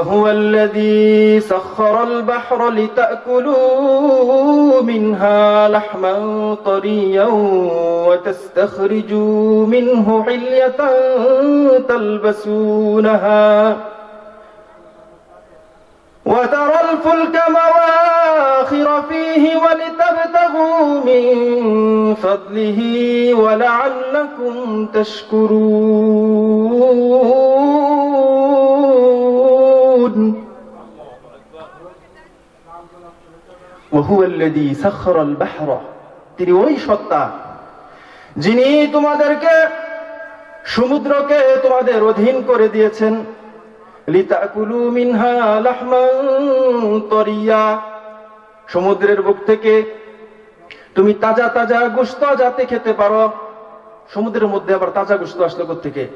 وهو الذي سخر البحر لتأكلوا منها لحما طريا وتستخرجوا منه حلية تلبسونها. وترى الفلك مواخر فيه ولتبتغوا من فضله ولعلكم تشكرون. তিনি ওই সত্তা যিনি তোমাদেরকে সমুদ্রকে তোমাদের অধীন করে দিয়েছেন। মিনহা তরিয়া। সমুদ্রের বুক থেকে তুমি তাজা তাজা গুস্ত যাতে খেতে পারো। সমুদ্রের মধ্যে আবার তাজা গুস্ত আসলো থেকে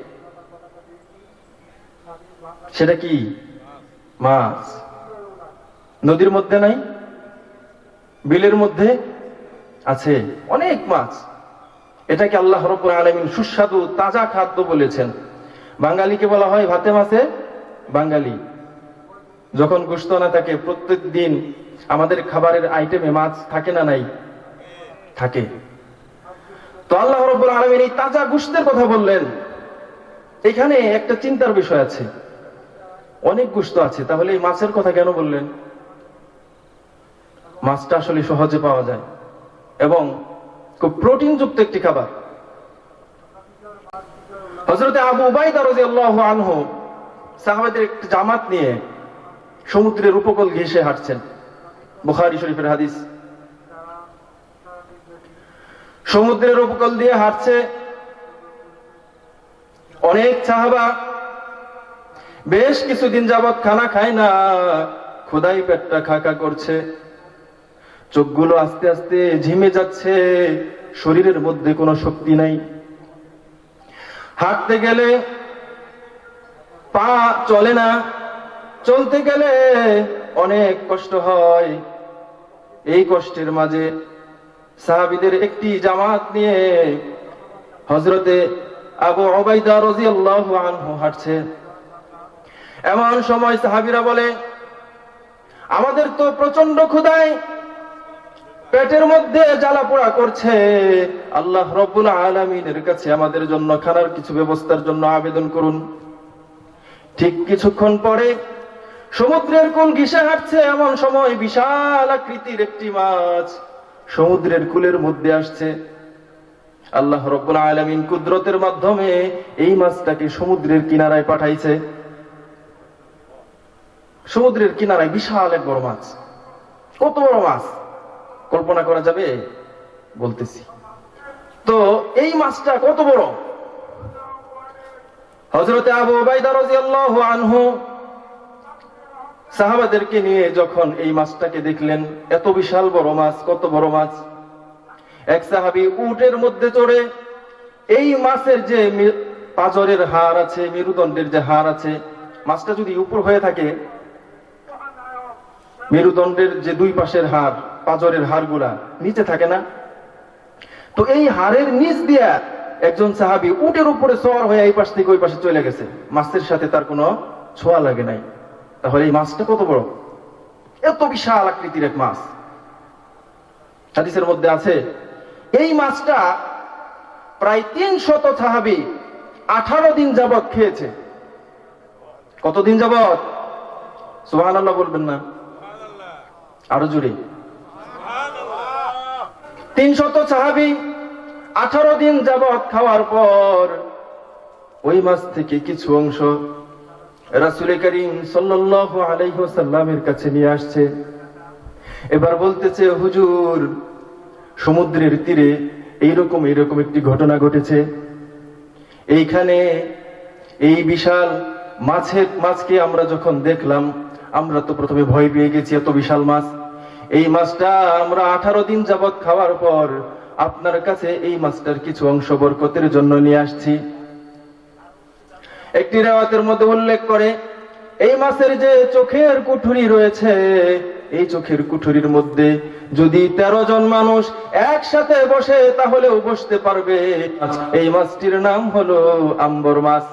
সেটা কি? মাছ। নদীর মধ্যে নাই? বিলের মধ্যে আছে অনেক মাছ। এটাকে আল্লাহ রব্বুল আলামিন সুস্বাদু তাজা খাদ্য বলেছেন। বাঙালিকে বলা হয় ভাতে মাছে বাঙালি। যখন গোস্ত না থাকে প্রত্যেক দিন আমাদের খাবারের আইটেমে মাছ থাকে না নাই? থাকে। তো আল্লাহ রব্বুল আলমিন এই তাজা গোস্তের কথা বললেন। এখানে একটা চিন্তার বিষয় আছে। অনেক গোস্ত আছে, তাহলে এই মাছের কথা কেন বললেন? মাছটা আসলে সহজে পাওয়া যায়। এবং খুব প্রোটিনযুক্ত একটি খাবার। হজরতে আবু আনহু সাহাবাদের একটি জামাত নিয়ে সমুদ্রের উপকূল ঘেঁষে হাঁটছেন। বুখারী শরীফের হাদিস। সমুদ্রের উপকূল দিয়ে হাঁটছে অনেক সাহাবা। বেশ কিছুদিন যাবৎ খানা খায় না, খোদাই পেটটা খাকা করছে। চোখগুলো আস্তে আস্তে ঝিমে যাচ্ছে, শরীরের মধ্যে কোনো শক্তি নাই। হাঁটতে গেলে পা চলে না, চলতে গেলে অনেক কষ্ট হয়। এই কষ্টের মাঝে সাহাবিদের একটি জামাত নিয়ে হজরতে আবু অবাইদা রাদিয়াল্লাহু আনহু হাঁটছে। এমন সময় সাহাবিরা বলে, আমাদের তো প্রচণ্ড ক্ষুদায় পেটের মধ্যে জ্বালা পোড়া করছে। আল্লাহ রব্বুল আলমিনের কাছে আমাদের জন্য খানার কিছু ব্যবস্থার জন্য আবেদন করুন। ঠিক কিছুক্ষণ পরে সমুদ্রের কোন ঘিসে হাঁটছে এমন সময় বিশাল আকৃতির একটি মাছ সমুদ্রের কুলের মধ্যে আসছে। আল্লাহ রব্বুল আলমিন কুদরতের মাধ্যমে এই মাছটাকে সমুদ্রের কিনারায় পাঠাইছে। সমুদ্রের কিনারায় বিশাল এক বড় মাছ। কত বড় মাছ? কল্পনা করা যাবে? বলতেছি। তো এই মাছটা কত বড়? হজরতে আবু রাদিয়াল্লাহু আনহু সাহাবাদেরকে নিয়ে যখন এই মাছটাকে দেখলেন, এত বিশাল বড় মাছ, কত বড় মাছ, এক সাহাবি উটের মধ্যে চড়ে এই মাছের যে পাজরের হার আছে, মেরুদণ্ডের যে হার আছে, মাছটা যদি উপর হয়ে থাকে, মেরুদণ্ডের যে দুই পাশের হাড় পাজরের হাড়গুলা নিচে থাকে না। তো এই হাড়ের নিচ দিয়া একজন সাহাবি উটের উপরে সওয়ার হয়ে এই পাশ থেকে ওই পাশে চলে গেছে। মাছের সাথে তার কোনো ছোঁয়া লাগে নাই। তাহলে এই মাছটা কত বড়? এত বিশাল আকৃতির এক মাছ। হাদিসের মধ্যে আছে, এই মাছটা প্রায় তিন শত সাহাবি আঠারো দিন যাবৎ খেয়েছে। কতদিন যাবৎ? আল্লাহ বলবেন না। আরও জুড়ে তিন শত সাহাবি আঠারো দিন যাবৎ খাওয়ার পর ওই মাছ থেকে কিছু অংশ রাসুল করিম সাল্লাল্লাহু কাছে নিয়ে আসছে। এবার বলতেছে, হুজুর, সমুদ্রের তীরে এইরকম এইরকম একটি ঘটনা ঘটেছে। এইখানে এই বিশাল মাছের, মাছকে আমরা যখন দেখলাম, আমরা তো প্রথমে ভয় পেয়ে গেছি, এত বিশাল মাছ। এই মাছটা আমরা আঠারো দিন যাবৎ খাওয়ার পর আপনার কাছে এই মাছটার কিছু অংশ বরকতের জন্য নিয়ে আসছি। একটি রেওয়াতের মধ্যে উল্লেখ করে, এই মাছের যে চোখের কুঠুরি রয়েছে, এই চোখের কুঠুরির মধ্যে যদি তেরো জন মানুষ একসাথে বসে, তাহলেও বসতে পারবে। এই মাছটির নাম হলো আম্বর মাছ।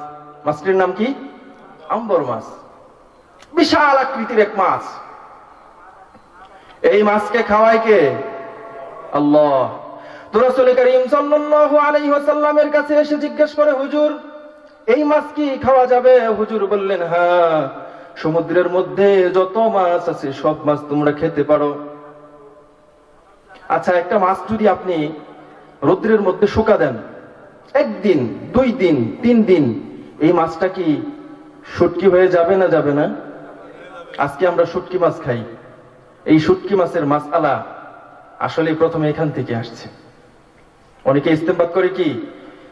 মাছটির নাম কি? আম্বর মাছ। বিশাল আকৃতির এক মাছ। এই মাছকে খাওয়ায় কে? আল্লাহ। কাছে এসে জিজ্ঞেস করে, হুজুর, এই মাছ কি খাওয়া যাবে? হুজুর বললেন হ্যাঁ সমুদ্রের মধ্যে যত মাছ আছে, সব মাছ তোমরা খেতে পারো। আচ্ছা একটা মাছ যদি আপনি রৌদ্রের মধ্যে শুকা দেন, একদিন, দুই দিন, তিন দিন, এই মাছটা কি শুটকি হয়ে যাবে না যাবে না? আজকে আমরা শুটকি মাছ খাই। এই শুটকি মাছের মাছ আলা আসলে প্রথমে এখান থেকে আসছে। অনেকে ইস্তেমবাদ করে কি,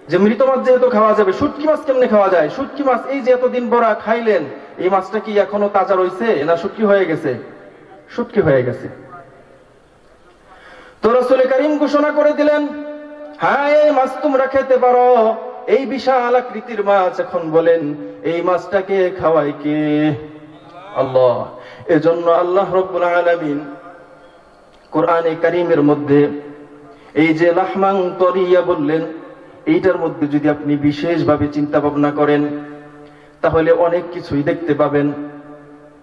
যে মৃত মাছ যেহেতু খাওয়া যাবে, শুটকি মাছ কেমনে খাওয়া যায়? শুটকি মাছ এই যে এতদিন বড়া খাইলেন, এই মাছটা কি এখনও তাজা রয়েছে না শুটকি হয়ে গেছে? শুটকি হয়ে গেছে। তো রসুল করিম ঘোষণা করে দিলেন হ্যাঁ এই মাছ তোমরা খেতে পারো। এই বিশাল আকৃতির মাছ, এখন বলেন, এই মাছটাকে খাওয়াই কে? আল্লাহ। এজন্য আল্লাহ রব্বুল আলামিন কোরআনে কারিমের মধ্যে এই যে লাহমাং তরিয়া বললেন, এইটার মধ্যে যদি আপনি বিশেষভাবে চিন্তা ভাবনা করেন, তাহলে অনেক কিছুই দেখতে পাবেন।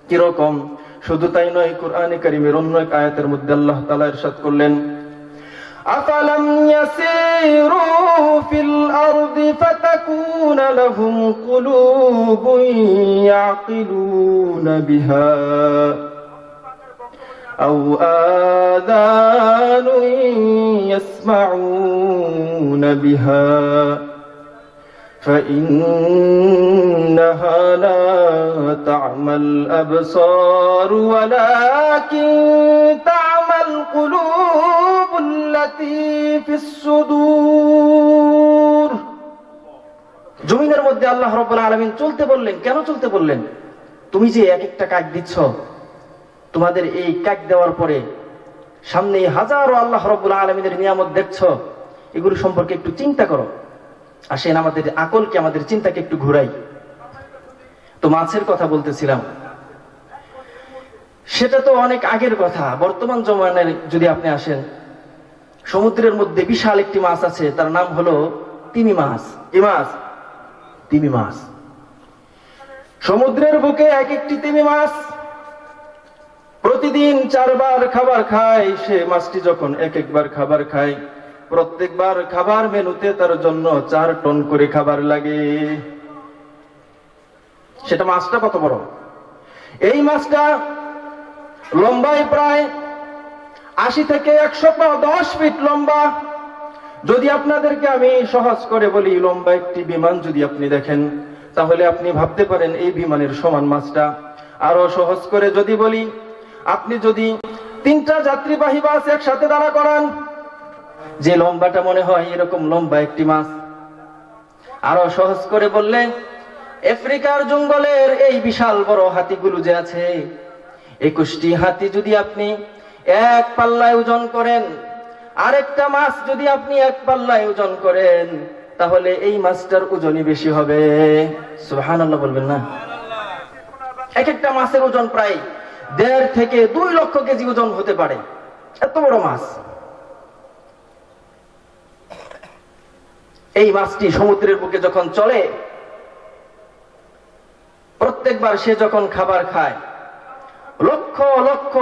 কীরকম? শুধু তাই নয়, কোরআনে কারিমের অন্য এক আয়াতের মধ্যে আল্লাহ তাআলা ইরশাদ করলেন أفلم يسيروا في الأرض فتكون لهم قلوب يعقلون بها أو آذان يسمعون بها فإنها لا تعمى الأبصار ولكن تعمى القلوب জমিনের মধ্যে আল্লাহ রব্বুল আলামিন চলতে বললেন, কেন চলতে বললেন? তুমি যে এক একটা কাজ দিচ্ছ, তোমাদের এই কাক দেওয়ার পরে সামনে হাজারো আল্লাহ রব্বুল আলমিনের নিয়ামত দেখছ, এগুলো সম্পর্কে একটু চিন্তা করো। আসেন, আমাদের আকলকে, আমাদের চিন্তাকে একটু ঘুরাই। তো মাছের কথা বলতেছিলাম। সেটা তো অনেক আগের কথা। বর্তমান জমানের যদি আপনি আসেন সমুদ্রের মধ্যে বিশাল একটি মাছ আছে, তার নাম হলো তিমি মাছ। কি মাছ? তিমি মাছ। সমুদ্রের বুকে এক একটি তিমি মাছ। প্রতিদিন চারবার খাবার খায় সে মাছটি, যখন এক একবার খাবার খায়, প্রত্যেকবার খাবার মেনুতে তার জন্য চার টন করে খাবার লাগে। সেটা মাছটা কত বড়? এই মাছটা লম্বায় প্রায় আশি থেকে একশো দশ ফিট লম্বা। যদি আপনাদেরকে আমি সহজ করে বলি, লম্বা একটি বিমান যদি আপনি দেখেন, তাহলে আপনি ভাবতে পারেন এই বিমানের সমান মাছটা। আরও সহজ করে যদি বলি, আপনি যদি তিনটা যাত্রীবাহী বাস একসাথে দাঁড়া করান, যে লম্বাটা মনে হয় এরকম লম্বা একটি মাছ। আরও সহজ করে বললে, আফ্রিকার জঙ্গলের এই বিশাল বড় হাতিগুলো যে আছে, একুশটি হাতি যদি আপনি এক পাল্লায় ওজন করেন। আরেকটা মাছ যদি আপনি এক পাল্লায় ওজন করেন, তাহলে এই মাছটার ওজনই বেশি হবে। সুহান বলবেন না? এক একটা মাছের ওজন প্রায় দেড় থেকে দুই লক্ষ কেজি ওজন হতে পারে। এত বড় মাছ। এই মাছটি সমুদ্রের বুকে যখন চলে, প্রত্যেকবার সে যখন খাবার খায়, লক্ষ লক্ষ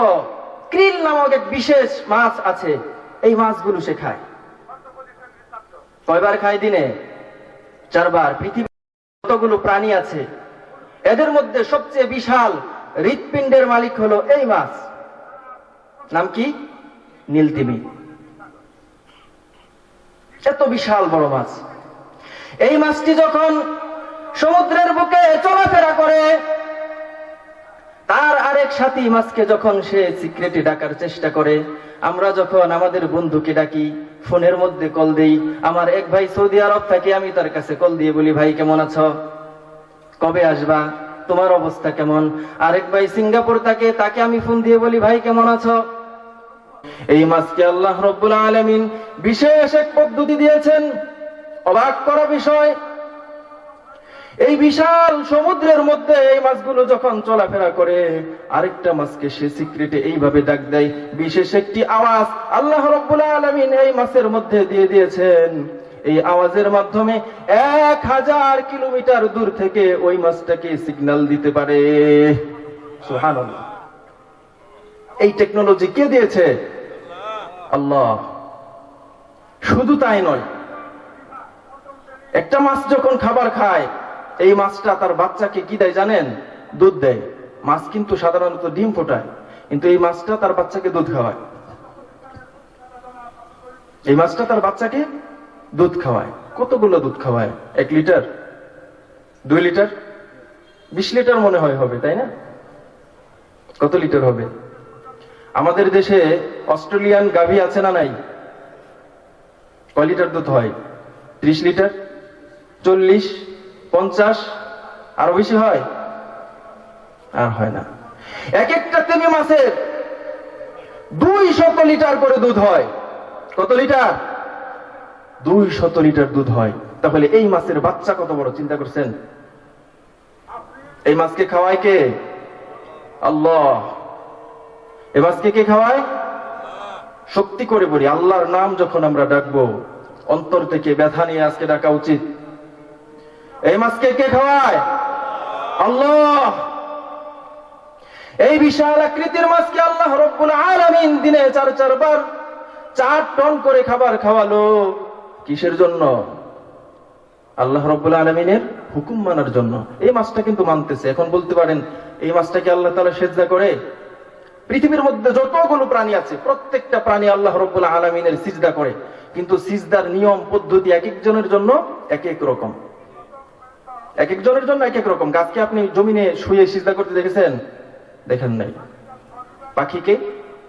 ক্রিল নামক এক বিশেষ মাছ আছে। এই মাছগুলো সে খায়। কয়বার খায় দিনে? চারবার। পৃথিবী যতগুলো প্রাণী আছে? এদের মধ্যে সবচেয়ে বিশাল হৃৎপিণ্ডের মালিক হলো এই মাছ। নাম কি? নীলতিমি। এত বিশাল বড় মাছ। এই মাছটি যখন সমুদ্রের বুকে চলাফেরা করে তার আরেক সাথী মাছকে যখন সে সিক্রেটে ডাকার চেষ্টা করে, আমরা যখন আমাদের বন্ধুকে ডাকি, ফোনের মধ্যে কল দেই, আমার এক ভাই সৌদি আরব থাকে, আমি তার কাছে কল দিয়ে বলি, ভাই, কেমন আছো? কবে আসবা? তোমার অবস্থা কেমন? আরেক ভাই সিঙ্গাপুর থাকে, তাকে আমি ফোন দিয়ে বলি, ভাই, কেমন আছো? এই মাছকে আল্লাহ রব্বুল আলমিন বিশেষ এক পদ্ধতি দিয়েছেন। অবাক করা বিষয় এই বিশাল সমুদ্রের মধ্যে এই মাছগুলো যখন চলাফেরা করে, আরেকটা মাছকে সে সিক্রেটে এইভাবে ডাক দেয়। বিশেষ একটি আওয়াজ আল্লাহ রব্বুল আলমিন এই মাছের মধ্যে দিয়ে দিয়েছেন। এই আওয়াজের মাধ্যমে এক হাজার কিলোমিটার দূর থেকে ওই মাছটাকে সিগন্যাল দিতে পারে। এই টেকনোলজি কে দিয়েছে? আল্লাহ। শুধু তাই নয়, একটা মাছ যখন খাবার খায় এই মাছটা তার বাচ্চাকে কি দেয় জানেন? দুধ দেয়। মাছ কিন্তু সাধারণত ডিম ফোটায়, কিন্তু এই মাছটা তার বাচ্চাকে দুধ খাওয়ায়। এই মাছটা তার বাচ্চাকে দুধ খাওয়ায়। কতগুলো দুধ খাওয়ায়? এক লিটার? দুই লিটার? বিশ লিটার মনে হয় হবে, তাই না? কত লিটার হবে? আমাদের দেশে অস্ট্রেলিয়ান গাভী আছে না নাই? কয় লিটার দুধ হয়? ত্রিশ লিটার? চল্লিশ? পঞ্চাশ? আরও বেশি হয়? আর হয় না। এক একটা তেমি মাছের দুই শত লিটার করে দুধ হয়। কত লিটার? দুই শত লিটার দুধ হয়। তাহলে এই মাছের বাচ্চা কত বড়, চিন্তা করছেন? এই মাছকে খাওয়ায় কে? আল্লাহ। এই মাছকে কে খাওয়ায়? শক্তি করে বলি, আল্লাহর নাম যখন আমরা ডাকবো, অন্তর থেকে ব্যথা নিয়ে আজকে ডাকা উচিত। এই মাছকে কে খাওয়ায়? আল্লাহ। এই বিশাল আকৃতির মাছকে আল্লাহ রব্বুল আলামিন দিনে চার চারবার চার টন করে খাবার খাওয়ালো। কিসের জন্য? আল্লাহ রব্বুল আলমিনের হুকুম মানার জন্য। এই মাছটা কিন্তু মানতেছে। এখন বলতে পারেন, এই মাছটাকে আল্লাহ তালা সেজদা করে পৃথিবীর মধ্যে যতগুলো প্রাণী আছে, প্রত্যেকটা প্রাণী আল্লাহ রব্বুল আলমিনের সিজদা করে। কিন্তু সিজদার নিয়ম, পদ্ধতি এক একজনের জন্য এক এক রকম। এক একজনের জন্য এক এক রকম। গাছকে আপনি জমিনে শুয়ে সিজদা করতে দেখেছেন? দেখেন নাই। পাখিকে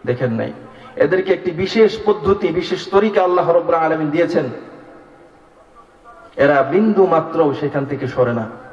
দেখেন নাই। এদেরকে একটি বিশেষ পদ্ধতি, বিশেষ তরিকা আল্লাহ রব্রা আলমিন দিয়েছেন। এরা বিন্দু মাত্র সেখান থেকে সরে না।